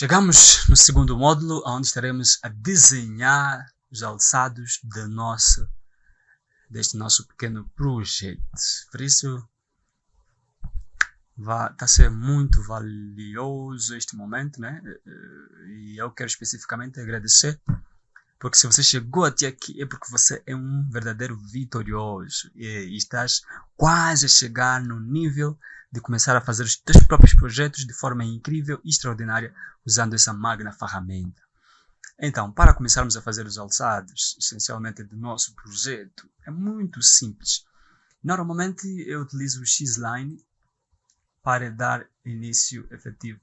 Chegamos no segundo módulo, onde estaremos a desenhar os alçados deste nosso pequeno projeto. Por isso, está a ser muito valioso este momento, né? E eu quero especificamente agradecer, porque se você chegou até aqui é porque você é um verdadeiro vitorioso e, estás quase a chegar no nível de começar a fazer os teus próprios projetos de forma incrível e extraordinária usando essa magna ferramenta. Então, para começarmos a fazer os alçados, essencialmente do nosso projeto, é muito simples. Normalmente eu utilizo o X-Line para dar início efetivo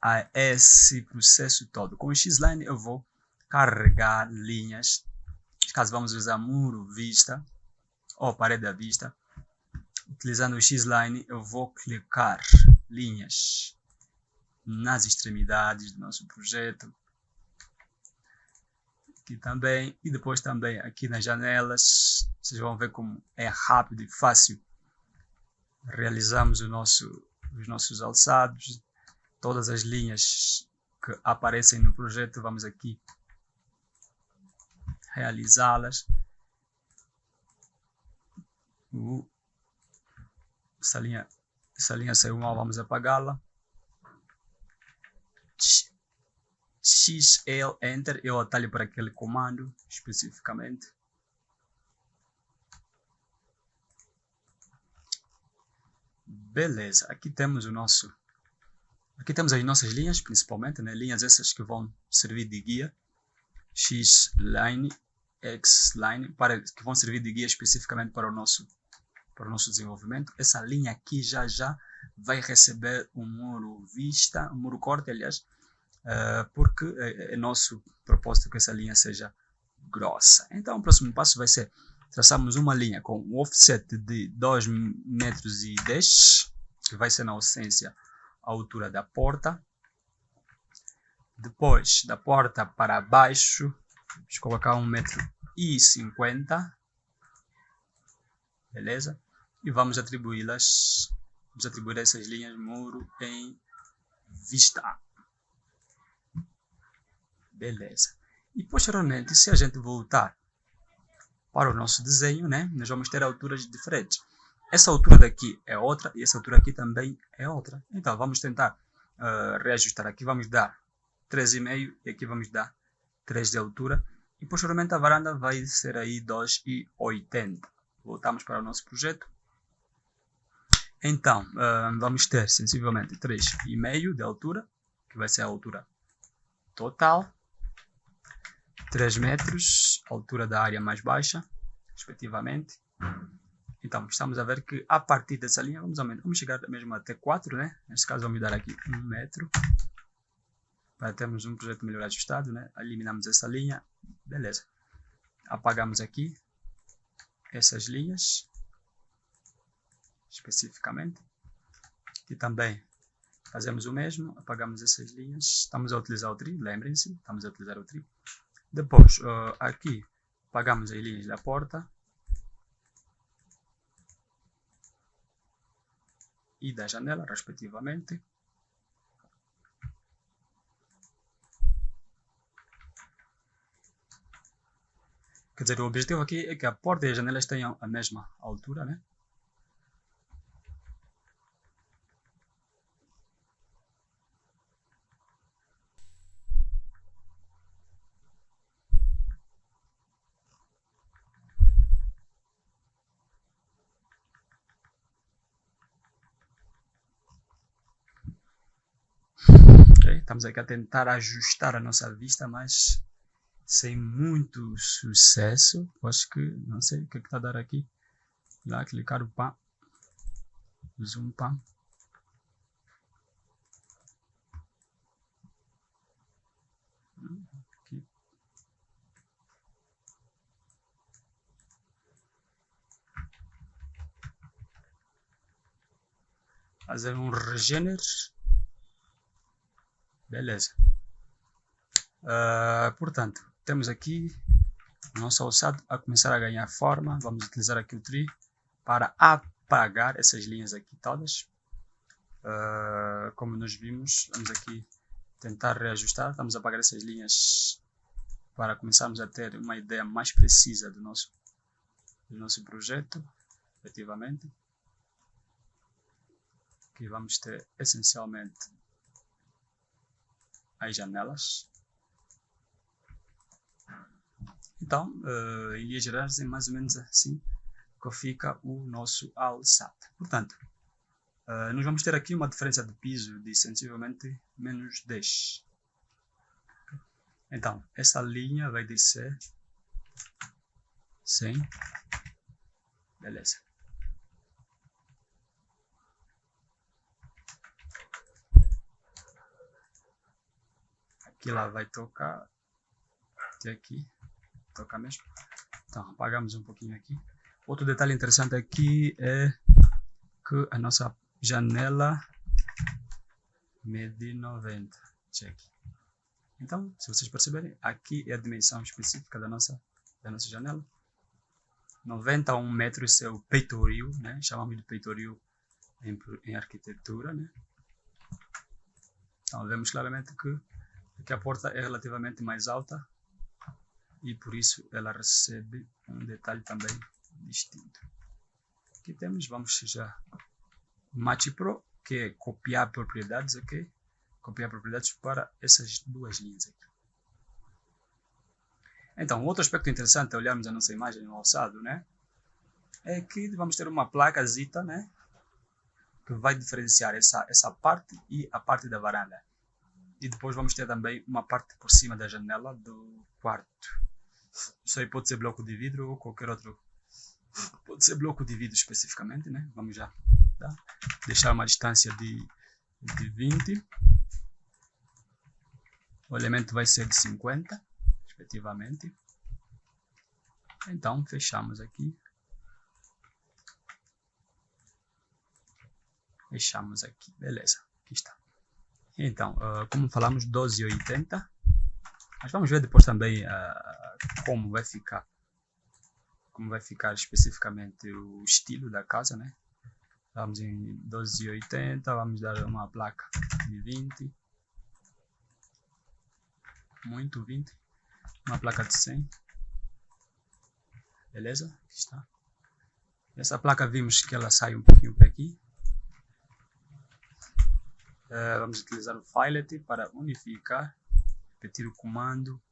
a esse processo todo. Com o X-Line eu vou carregar linhas, caso vamos usar muro vista ou parede à vista, utilizando o X-Line, eu vou clicar linhas nas extremidades do nosso projeto. Aqui também, e depois também aqui nas janelas, vocês vão ver como é rápido e fácil. Realizamos o nosso, os nossos alçados, todas as linhas que aparecem no projeto, vamos aqui realizá-las. Essa linha, essa linha saiu mal, vamos apagá-la. XL Enter, eu atalho para aquele comando especificamente. Beleza, aqui temos o nosso aqui temos as nossas linhas, principalmente, né? linhas essas que vão servir de guia, X line, X line, para, que vão servir de guia especificamente para o nosso para o nosso desenvolvimento. Essa linha aqui já já vai receber um muro vista, um muro corte, aliás, uh, porque é, é, nosso propósito que essa linha seja grossa. Então, o próximo passo vai ser traçarmos uma linha com um offset de 2 metros e 10, que vai ser na essência a altura da porta. Depois, da porta para baixo, vamos colocar 1 metro e 50 beleza? e vamos atribuí-las, vamos atribuir essas linhas muro em vista. Beleza. E posteriormente, se a gente voltar para o nosso desenho, né, nós vamos ter alturas diferentes. Essa altura daqui é outra e essa altura aqui também é outra. Então, vamos tentar uh, reajustar. Aqui vamos dar 3,5 e aqui vamos dar 3 de altura. E posteriormente a varanda vai ser aí 2,80. Voltamos para o nosso projeto. Então, uh, vamos ter sensivelmente 3,5 de altura, que vai ser a altura total. 3 metros, altura da área mais baixa, respectivamente. Então, estamos a ver que a partir dessa linha, vamos, aumentar, vamos chegar mesmo até 4, né? Neste caso, vamos dar aqui 1 metro. Para termos um projeto melhor ajustado, né? Eliminamos essa linha, beleza. Apagamos aqui essas linhas especificamente. E também fazemos o mesmo, apagamos essas linhas, estamos a utilizar o tri, lembrem-se, estamos a utilizar o tri. Depois, uh, aqui, apagamos as linhas da porta. E da janela, respectivamente. Quer dizer, o objetivo aqui é que a porta e as janelas tenham a mesma altura, né? Estamos aqui a tentar ajustar a nossa vista, mas sem muito sucesso. Acho que, não sei o que é está a dar aqui. Lá, clicar o pá. Zoom pá. Fazer um regener. Beleza. Uh, portanto, temos aqui o nosso alçado a começar a ganhar forma. Vamos utilizar aqui o tree para apagar essas linhas aqui todas. Uh, como nós vimos, vamos aqui tentar reajustar, estamos a apagar essas linhas para começarmos a ter uma ideia mais precisa do nosso, do nosso projeto, efetivamente. Aqui vamos ter essencialmente as janelas. Então, uh, em linhas gerais, é mais ou menos assim que fica o nosso alçado. Portanto, uh, nós vamos ter aqui uma diferença de piso de sensivelmente menos 10. Então, essa linha vai descer 100. Beleza. Aqui lá vai tocar. Até aqui. Tocar mesmo. Então, apagamos um pouquinho aqui. Outro detalhe interessante aqui é que a nossa janela mede 90. Check. Então, se vocês perceberem, aqui é a dimensão específica da nossa, da nossa janela. 90 a 1 metro, esse é o peitoril, né? chamamos de peitoril em, em arquitetura. Né? Então, vemos claramente que aqui a porta é relativamente mais alta e por isso ela recebe um detalhe também distinto. Aqui temos, vamos já, Match Pro, que é copiar propriedades, ok? Copiar propriedades para essas duas linhas aqui. Então, outro aspecto interessante é olharmos a nossa imagem no alçado, né? É que vamos ter uma placa zita, né? Que vai diferenciar essa, essa parte e a parte da varanda. E depois vamos ter também uma parte por cima da janela do quarto. Isso aí pode ser bloco de vidro ou qualquer outro Pode ser bloco de vidro especificamente, né? Vamos já tá? deixar uma distância de, de 20. O elemento vai ser de 50, respectivamente. Então, fechamos aqui. Fechamos aqui, beleza, aqui está. Então, uh, como falamos, 12,80. Mas vamos ver depois também uh, como vai ficar como vai ficar especificamente o estilo da casa, né? Vamos em 12,80, vamos dar uma placa de 20. Muito 20. Uma placa de 100. Beleza? Aqui está. Essa placa vimos que ela sai um pouquinho para aqui. Uh, vamos utilizar o filet para unificar. Repetir o comando.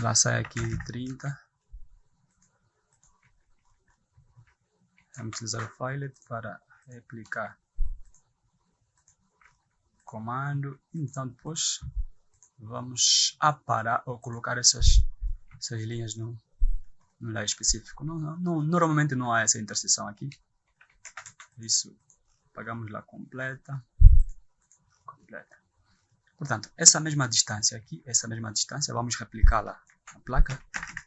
Lá sai aqui 30. Vamos utilizar o filet para replicar comando. Então depois vamos aparar ou colocar essas, essas linhas no, no lugar específico. Não, não, normalmente não há essa interseção aqui. Isso, pagamos lá completa. Completa. Portanto, essa mesma distância aqui, essa mesma distância, vamos replicá-la na placa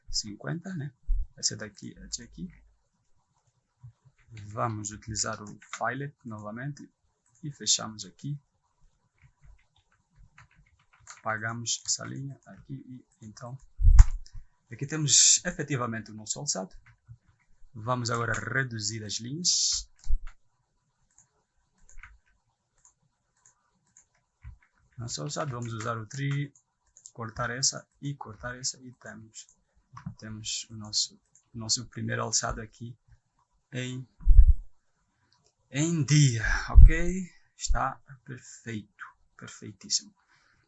50, né? Ser daqui até aqui. Vamos utilizar o filet novamente e fechamos aqui. Apagamos essa linha aqui e então aqui temos efetivamente o nosso alçado. Vamos agora reduzir as linhas nosso alçado vamos usar o tri cortar essa e cortar essa e temos temos o nosso o nosso primeiro alçado aqui em em dia, ok? Está perfeito, perfeitíssimo.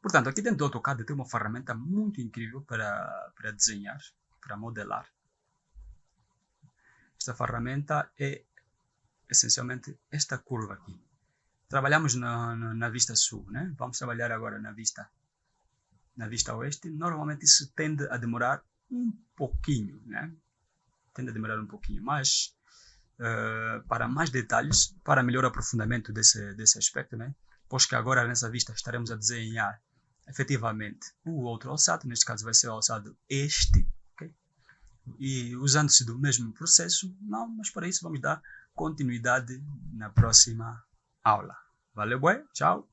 Portanto, aqui dentro do AutoCAD tem uma ferramenta muito incrível para, para desenhar, para modelar. Esta ferramenta é essencialmente esta curva aqui. Trabalhamos na, na, na, vista sul, né? Vamos trabalhar agora na vista, na vista oeste. Normalmente isso tende a demorar um pouquinho, né? Tende a demorar um pouquinho, mas uh, para mais detalhes, para melhor aprofundamento desse, desse aspecto, né? pois que agora nessa vista estaremos a desenhar efetivamente o outro alçado, neste caso vai ser o alçado este, okay? e usando-se do mesmo processo, não, mas para isso vamos dar continuidade na próxima habla. ¿Vale, güey? Chao.